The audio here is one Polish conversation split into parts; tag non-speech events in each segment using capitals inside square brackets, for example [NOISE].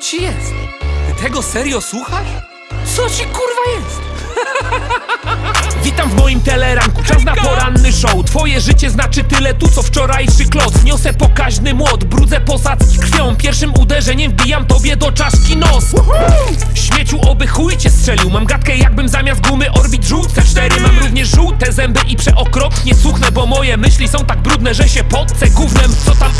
ci jest? Ty tego serio słuchasz? Co ci kurwa jest? [LAUGHS] Witam w moim teleranku, czas na poranny show. Twoje życie znaczy tyle tu co wczorajszy kloc. Niosę pokaźny młot, brudzę posadzki krwią. Pierwszym uderzeniem wbijam tobie do czaszki nos. Śmieciu oby chuj cię strzelił. Mam gadkę jakbym zamiast gumy orbit żółte cztery. Mam również żółte zęby i przeokropnie suchnę Bo moje myśli są tak brudne, że się podce gównem. Co tam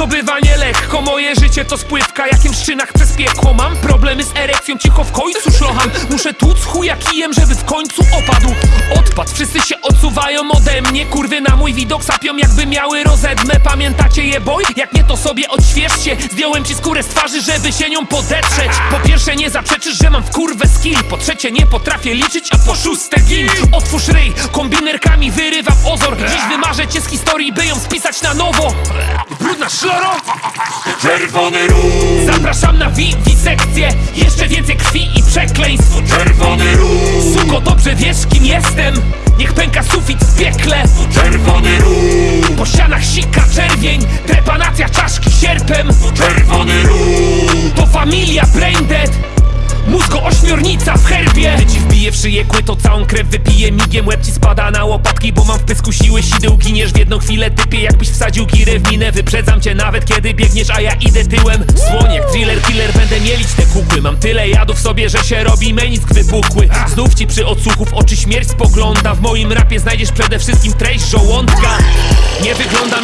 no bywa nie lekko Moje życie to spływka, jakim szczynach przez piekło. Mam problemy z erekcją, cicho w końcu szlocham. Muszę tłuc chuja kijem, żeby w końcu opadł. Odpad, wszyscy się odsuwają ode mnie Kurwy na mój widok sapią jakby miały rozedmę Pamiętacie je boj? Jak nie to sobie odświeżcie. Zdjąłem ci skórę z twarzy, żeby się nią podetrzeć. Po pierwsze nie zaprzeczysz, że mam w kurwę skill. Po trzecie nie potrafię liczyć, a po szóste gin. Otwórz ryj, kombinerkami wyrywam ozor. Dziś wymarzę cię z historii, by ją spisać na nowo Brudna szloro Czerwony róż, Zapraszam na wi wisekcję. Jeszcze więcej krwi i przekleństw. Czerwony róż, Suko, dobrze wiesz kim jestem? Niech pęka sufit w piekle. Czerwony róż, Po ścianach sika czerwień. Trepanacja czaszki sierpem. Czerwony róż, To familia Braindead. Mózgo ośmiornica w herbie szyję kły, to całą krew wypije Migiem łeb ci spada na łopatki Bo mam w pysku siły sideł Giniesz w jedną chwilę typie Jakbyś wsadził girę w minę. Wyprzedzam cię nawet kiedy biegniesz A ja idę tyłem. Słoń jak thriller killer Będę mielić te kukły. Mam tyle jadu w sobie, że się robi menisk wypukły Znów ci przy odsłuchu w oczy śmierć spogląda. W moim rapie znajdziesz przede wszystkim treść żołądka. Nie wyglądam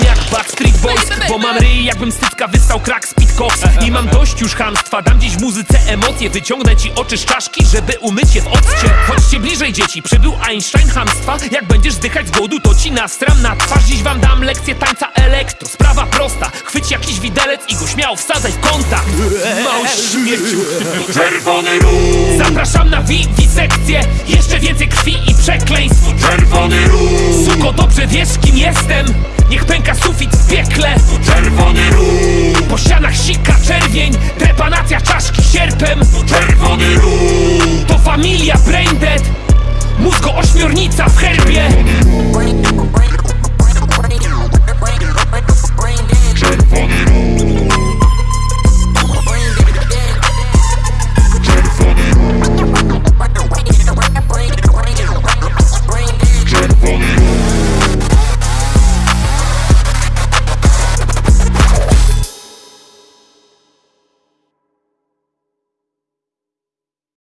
Backstreet Boys Bo mam ryj jakbym z tycka wystał crack speed cops. I mam dość już hamstwa Dam dziś muzyce emocje Wyciągnę ci oczy z czaszki, żeby umyć je w occie. Chodźcie bliżej dzieci, przybył Einstein hamstwa Jak będziesz zdychać z głodu, to ci nastram na twarz. Dziś wam dam lekcję tańca elektro Sprawa prosta, chwyć jakiś widelec i go śmiało wsadzaj w kontakt. Mały śmieciu czerwony róż, Zapraszam na wi wisekcję Jeszcze więcej krwi i przekleństw. Czerwony róż, Suko, dobrze wiesz kim jestem Niech pęka sufit w piekle. Czerwony róg. Po ścianach sika czerwień. Trepanacja czaszki sierpem.